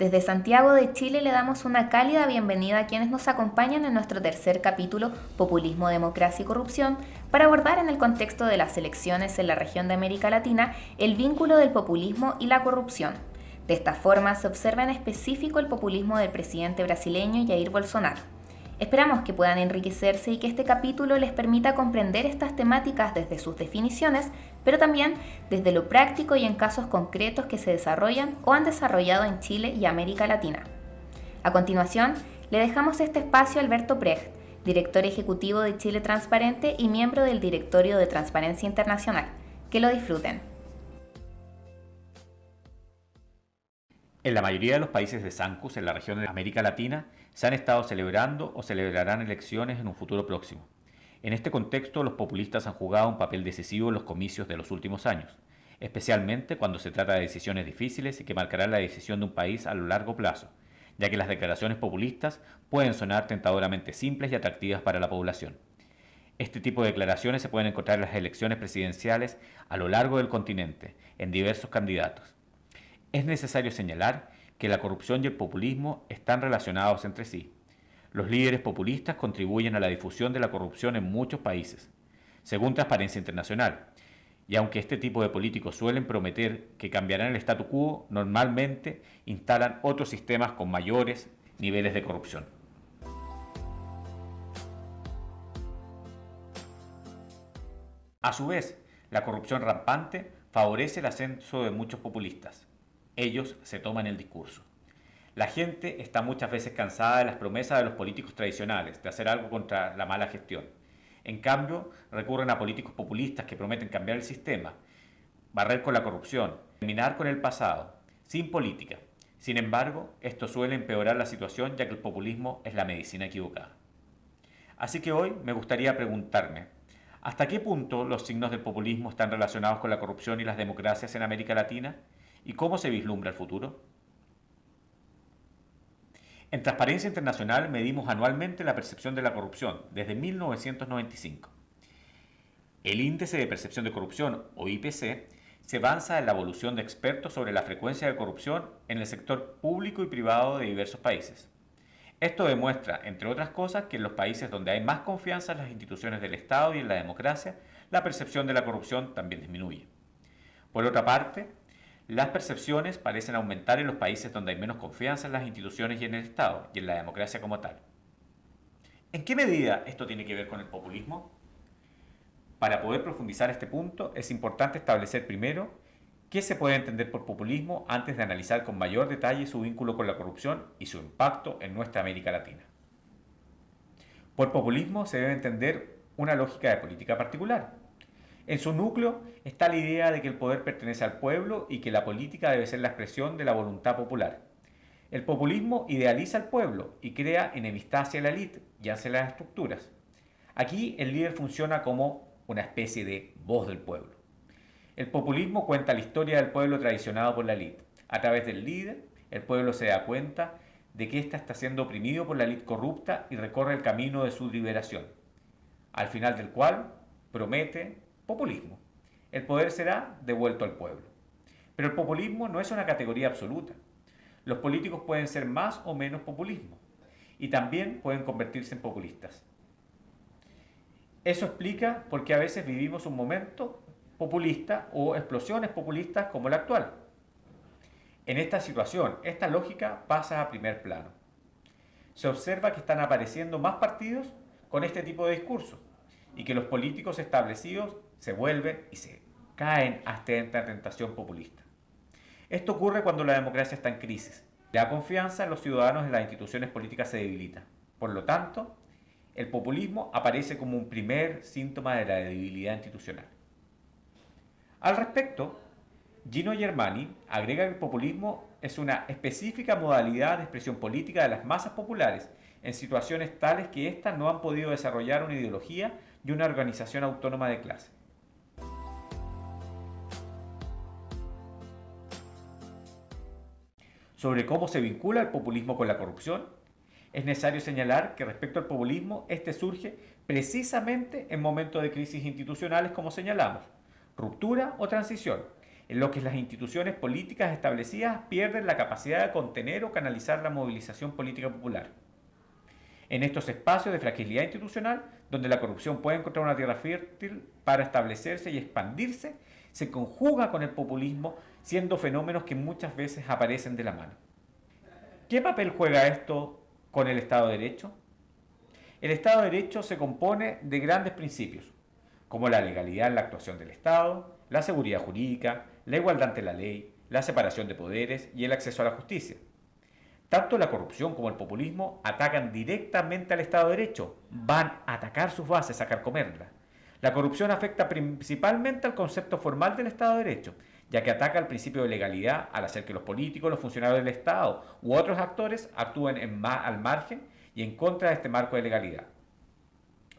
Desde Santiago de Chile le damos una cálida bienvenida a quienes nos acompañan en nuestro tercer capítulo Populismo, Democracia y Corrupción para abordar en el contexto de las elecciones en la región de América Latina el vínculo del populismo y la corrupción. De esta forma se observa en específico el populismo del presidente brasileño Jair Bolsonaro. Esperamos que puedan enriquecerse y que este capítulo les permita comprender estas temáticas desde sus definiciones, pero también desde lo práctico y en casos concretos que se desarrollan o han desarrollado en Chile y América Latina. A continuación, le dejamos este espacio a Alberto Precht, director ejecutivo de Chile Transparente y miembro del Directorio de Transparencia Internacional. Que lo disfruten. En la mayoría de los países de Sancus, en la región de América Latina, se han estado celebrando o celebrarán elecciones en un futuro próximo. En este contexto, los populistas han jugado un papel decisivo en los comicios de los últimos años, especialmente cuando se trata de decisiones difíciles y que marcarán la decisión de un país a lo largo plazo, ya que las declaraciones populistas pueden sonar tentadoramente simples y atractivas para la población. Este tipo de declaraciones se pueden encontrar en las elecciones presidenciales a lo largo del continente, en diversos candidatos. Es necesario señalar que la corrupción y el populismo están relacionados entre sí. Los líderes populistas contribuyen a la difusión de la corrupción en muchos países, según Transparencia Internacional. Y aunque este tipo de políticos suelen prometer que cambiarán el statu quo, normalmente instalan otros sistemas con mayores niveles de corrupción. A su vez, la corrupción rampante favorece el ascenso de muchos populistas ellos se toman el discurso. La gente está muchas veces cansada de las promesas de los políticos tradicionales, de hacer algo contra la mala gestión. En cambio, recurren a políticos populistas que prometen cambiar el sistema, barrer con la corrupción, terminar con el pasado, sin política. Sin embargo, esto suele empeorar la situación ya que el populismo es la medicina equivocada. Así que hoy me gustaría preguntarme, ¿hasta qué punto los signos del populismo están relacionados con la corrupción y las democracias en América Latina? ¿Y cómo se vislumbra el futuro? En Transparencia Internacional medimos anualmente la percepción de la corrupción desde 1995. El Índice de Percepción de Corrupción, o IPC, se avanza en la evolución de expertos sobre la frecuencia de corrupción en el sector público y privado de diversos países. Esto demuestra, entre otras cosas, que en los países donde hay más confianza en las instituciones del Estado y en la democracia, la percepción de la corrupción también disminuye. Por otra parte, las percepciones parecen aumentar en los países donde hay menos confianza en las instituciones y en el Estado, y en la democracia como tal. ¿En qué medida esto tiene que ver con el populismo? Para poder profundizar este punto, es importante establecer primero qué se puede entender por populismo antes de analizar con mayor detalle su vínculo con la corrupción y su impacto en nuestra América Latina. Por populismo se debe entender una lógica de política particular, en su núcleo está la idea de que el poder pertenece al pueblo y que la política debe ser la expresión de la voluntad popular. El populismo idealiza al pueblo y crea enemistad hacia la élite y hacia las estructuras. Aquí el líder funciona como una especie de voz del pueblo. El populismo cuenta la historia del pueblo traicionado por la élite. A través del líder, el pueblo se da cuenta de que ésta está siendo oprimido por la élite corrupta y recorre el camino de su liberación, al final del cual promete El poder será devuelto al pueblo. Pero el populismo no es una categoría absoluta. Los políticos pueden ser más o menos populismo y también pueden convertirse en populistas. Eso explica por qué a veces vivimos un momento populista o explosiones populistas como la actual. En esta situación, esta lógica pasa a primer plano. Se observa que están apareciendo más partidos con este tipo de discurso y que los políticos establecidos se vuelven y se caen hasta esta tentación populista. Esto ocurre cuando la democracia está en crisis. La confianza en los ciudadanos en las instituciones políticas se debilita. Por lo tanto, el populismo aparece como un primer síntoma de la debilidad institucional. Al respecto, Gino Germani agrega que el populismo es una específica modalidad de expresión política de las masas populares en situaciones tales que éstas no han podido desarrollar una ideología y una organización autónoma de clase. Sobre cómo se vincula el populismo con la corrupción, es necesario señalar que respecto al populismo, este surge precisamente en momentos de crisis institucionales como señalamos, ruptura o transición, en los que las instituciones políticas establecidas pierden la capacidad de contener o canalizar la movilización política popular. En estos espacios de fragilidad institucional, donde la corrupción puede encontrar una tierra fértil para establecerse y expandirse, se conjuga con el populismo, siendo fenómenos que muchas veces aparecen de la mano. ¿Qué papel juega esto con el Estado de Derecho? El Estado de Derecho se compone de grandes principios, como la legalidad en la actuación del Estado, la seguridad jurídica, la igualdad ante la ley, la separación de poderes y el acceso a la justicia. Tanto la corrupción como el populismo atacan directamente al Estado de Derecho, van a atacar sus bases, a carcomerla. La corrupción afecta principalmente al concepto formal del Estado de Derecho, ya que ataca al principio de legalidad al hacer que los políticos, los funcionarios del Estado u otros actores actúen en al margen y en contra de este marco de legalidad.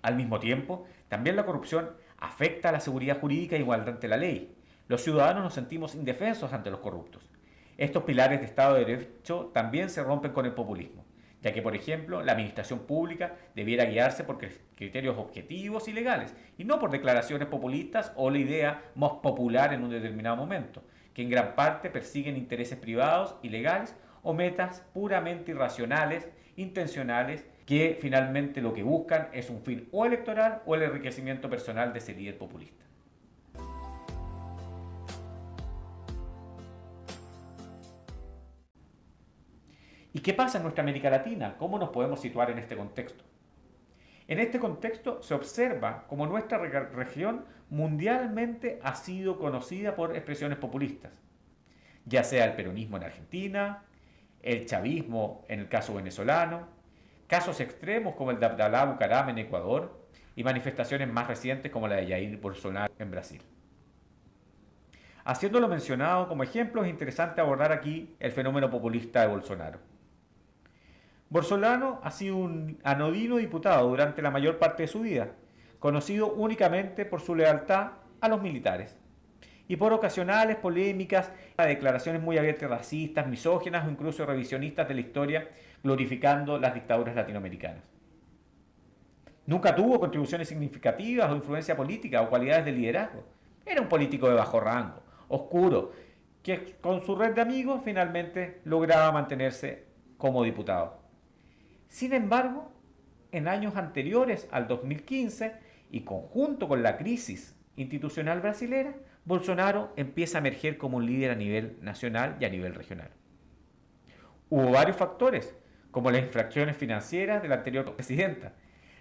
Al mismo tiempo, también la corrupción afecta a la seguridad jurídica e igualdad ante la ley. Los ciudadanos nos sentimos indefensos ante los corruptos. Estos pilares de Estado de Derecho también se rompen con el populismo, ya que, por ejemplo, la administración pública debiera guiarse por criterios objetivos y legales, y no por declaraciones populistas o la idea más popular en un determinado momento, que en gran parte persiguen intereses privados y legales o metas puramente irracionales, intencionales que finalmente lo que buscan es un fin o electoral o el enriquecimiento personal de ese líder populista. ¿Y qué pasa en nuestra América Latina? ¿Cómo nos podemos situar en este contexto? En este contexto se observa como nuestra región mundialmente ha sido conocida por expresiones populistas, ya sea el peronismo en Argentina, el chavismo en el caso venezolano, casos extremos como el de Abdalá Bucaram en Ecuador y manifestaciones más recientes como la de Jair Bolsonaro en Brasil. Haciendo lo mencionado como ejemplo, es interesante abordar aquí el fenómeno populista de Bolsonaro. Bolsonaro ha sido un anodino diputado durante la mayor parte de su vida, conocido únicamente por su lealtad a los militares y por ocasionales polémicas, declaraciones muy abiertas racistas, misóginas o incluso revisionistas de la historia, glorificando las dictaduras latinoamericanas. Nunca tuvo contribuciones significativas o influencia política o cualidades de liderazgo. Era un político de bajo rango, oscuro, que con su red de amigos finalmente lograba mantenerse como diputado. Sin embargo, en años anteriores al 2015 y conjunto con la crisis institucional brasilera, Bolsonaro empieza a emerger como un líder a nivel nacional y a nivel regional. Hubo varios factores, como las infracciones financieras de la anterior presidenta,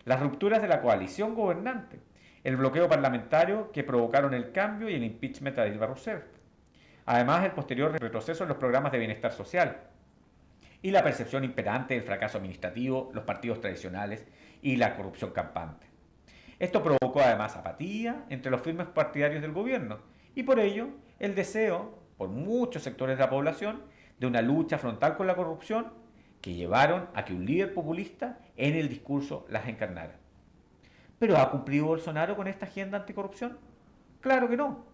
las rupturas de la coalición gobernante, el bloqueo parlamentario que provocaron el cambio y el impeachment de Dilma Rousseff, además el posterior retroceso en los programas de bienestar social y la percepción imperante del fracaso administrativo, los partidos tradicionales y la corrupción campante. Esto provocó además apatía entre los firmes partidarios del gobierno y por ello el deseo por muchos sectores de la población de una lucha frontal con la corrupción que llevaron a que un líder populista en el discurso las encarnara. ¿Pero ha cumplido Bolsonaro con esta agenda anticorrupción? Claro que no.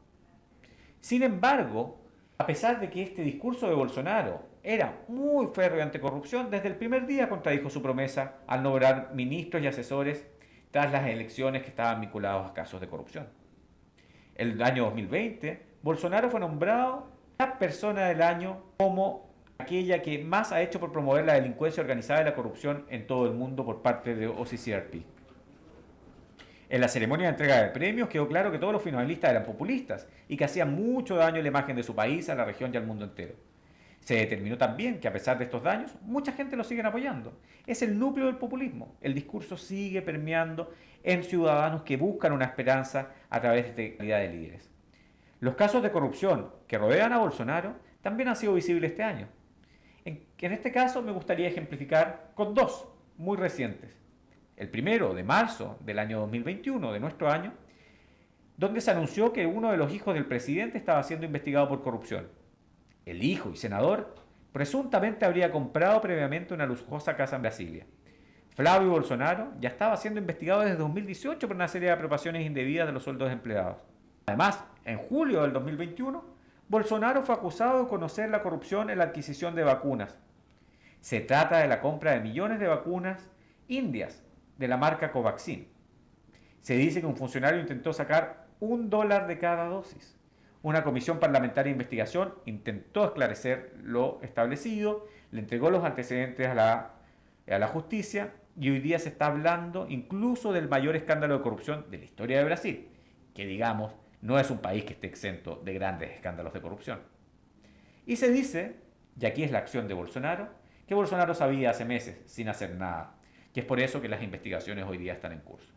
Sin embargo, a pesar de que este discurso de Bolsonaro era muy férreo anticorrupción, desde el primer día contradijo su promesa al nombrar ministros y asesores tras las elecciones que estaban vinculados a casos de corrupción. El año 2020, Bolsonaro fue nombrado la persona del año como aquella que más ha hecho por promover la delincuencia organizada y la corrupción en todo el mundo por parte de OCCRP. En la ceremonia de entrega de premios quedó claro que todos los finalistas eran populistas y que hacían mucho daño a la imagen de su país, a la región y al mundo entero. Se determinó también que a pesar de estos daños, mucha gente lo sigue apoyando. Es el núcleo del populismo. El discurso sigue permeando en ciudadanos que buscan una esperanza a través de calidad de líderes. Los casos de corrupción que rodean a Bolsonaro también han sido visibles este año. En, en este caso me gustaría ejemplificar con dos muy recientes. El primero, de marzo del año 2021, de nuestro año, donde se anunció que uno de los hijos del presidente estaba siendo investigado por corrupción el hijo y senador, presuntamente habría comprado previamente una lujosa casa en Brasilia. Flavio Bolsonaro ya estaba siendo investigado desde 2018 por una serie de apropiaciones indebidas de los sueldos empleados. Además, en julio del 2021, Bolsonaro fue acusado de conocer la corrupción en la adquisición de vacunas. Se trata de la compra de millones de vacunas indias de la marca Covaxin. Se dice que un funcionario intentó sacar un dólar de cada dosis Una comisión parlamentaria de investigación intentó esclarecer lo establecido, le entregó los antecedentes a la, justicia y hoy día se está hablando incluso del mayor escándalo de corrupción de la historia de Brasil, que digamos no es un país que esté exento de grandes escándalos de corrupción. Y se dice, y aquí es la acción de Bolsonaro, que Bolsonaro sabía hace meses sin hacer nada, que es por eso que las investigaciones hoy día están en curso.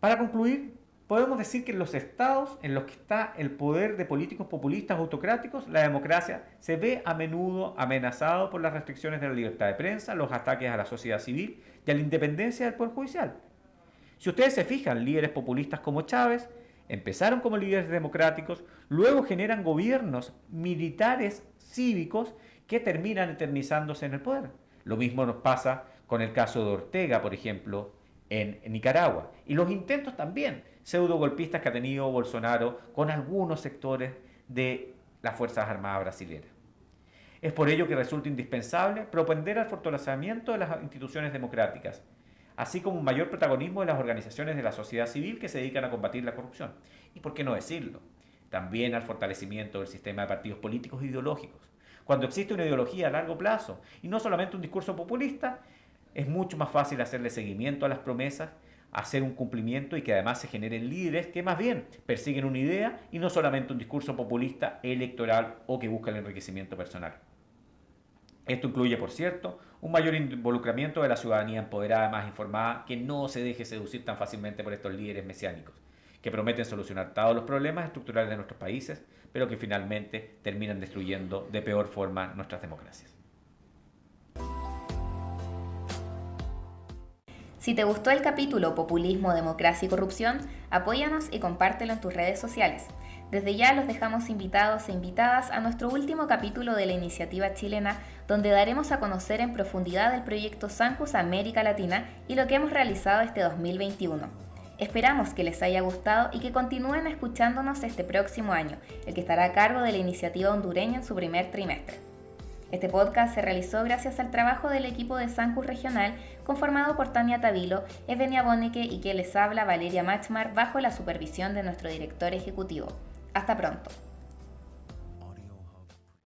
Para concluir, podemos decir que en los estados en los que está el poder de políticos populistas autocráticos, la democracia se ve a menudo amenazado por las restricciones de la libertad de prensa, los ataques a la sociedad civil y a la independencia del Poder Judicial. Si ustedes se fijan, líderes populistas como Chávez empezaron como líderes democráticos, luego generan gobiernos militares cívicos que terminan eternizándose en el poder. Lo mismo nos pasa con el caso de Ortega, por ejemplo, en Nicaragua. Y los intentos también pseudo golpistas que ha tenido Bolsonaro con algunos sectores de las Fuerzas Armadas brasileñas. Es por ello que resulta indispensable propender al fortalecimiento de las instituciones democráticas, así como un mayor protagonismo de las organizaciones de la sociedad civil que se dedican a combatir la corrupción. Y por qué no decirlo, también al fortalecimiento del sistema de partidos políticos e ideológicos. Cuando existe una ideología a largo plazo y no solamente un discurso populista, es mucho más fácil hacerle seguimiento a las promesas, hacer un cumplimiento y que además se generen líderes que más bien persiguen una idea y no solamente un discurso populista, electoral o que busca el enriquecimiento personal. Esto incluye, por cierto, un mayor involucramiento de la ciudadanía empoderada, más informada, que no se deje seducir tan fácilmente por estos líderes mesiánicos, que prometen solucionar todos los problemas estructurales de nuestros países, pero que finalmente terminan destruyendo de peor forma nuestras democracias. Si te gustó el capítulo Populismo, Democracia y Corrupción, apóyanos y compártelo en tus redes sociales. Desde ya los dejamos invitados e invitadas a nuestro último capítulo de la iniciativa chilena, donde daremos a conocer en profundidad el proyecto Sancus América Latina y lo que hemos realizado este 2021. Esperamos que les haya gustado y que continúen escuchándonos este próximo año, el que estará a cargo de la iniciativa hondureña en su primer trimestre. Este podcast se realizó gracias al trabajo del equipo de Sancus Regional, conformado por Tania Tavilo, Evenia Bonneke y que les habla Valeria Machmar bajo la supervisión de nuestro director ejecutivo. Hasta pronto.